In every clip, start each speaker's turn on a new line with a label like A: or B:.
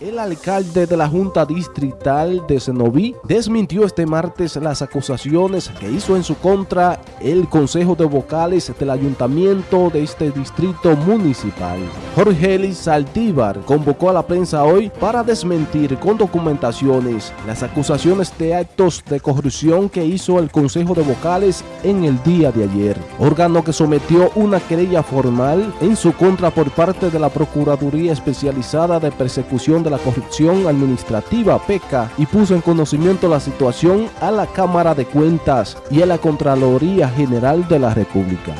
A: El alcalde de la Junta Distrital de Senoví desmintió este martes las acusaciones que hizo en su contra el Consejo de Vocales del Ayuntamiento de este distrito municipal. Jorge Elis Saldívar convocó a la prensa hoy para desmentir con documentaciones las acusaciones de actos de corrupción que hizo el Consejo de Vocales en el día de ayer, órgano que sometió una querella formal en su contra por parte de la Procuraduría Especializada de Persecución de la Corrupción Administrativa PECA y puso en conocimiento la situación a la Cámara de Cuentas y a la Contraloría General de la República.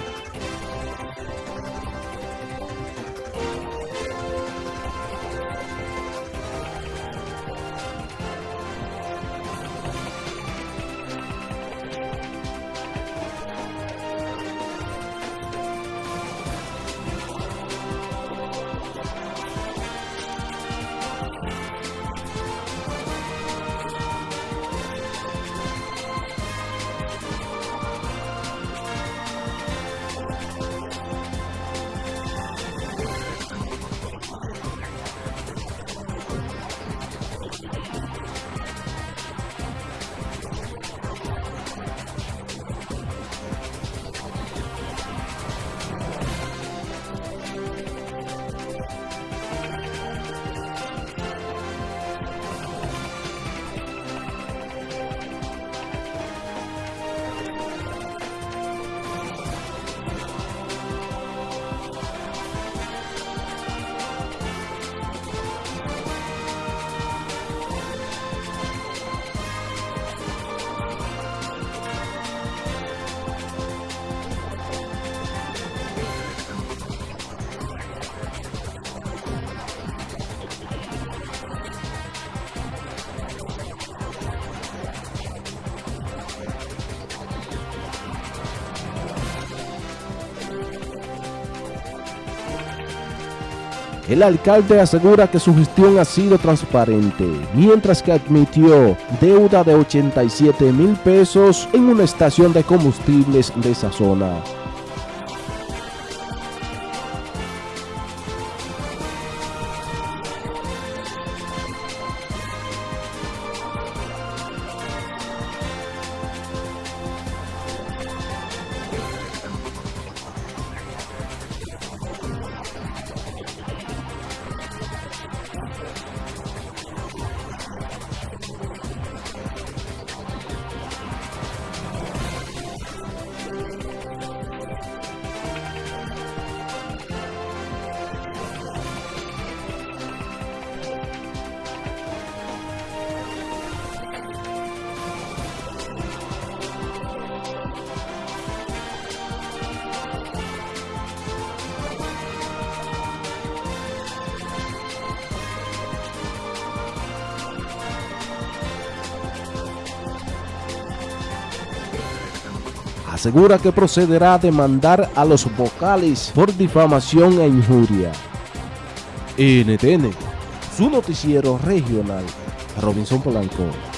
A: El alcalde asegura que su gestión ha sido transparente, mientras que admitió deuda de 87 mil pesos en una estación de combustibles de esa zona. Asegura que procederá a demandar a los vocales por difamación e injuria. NTN, su noticiero regional, Robinson Polanco.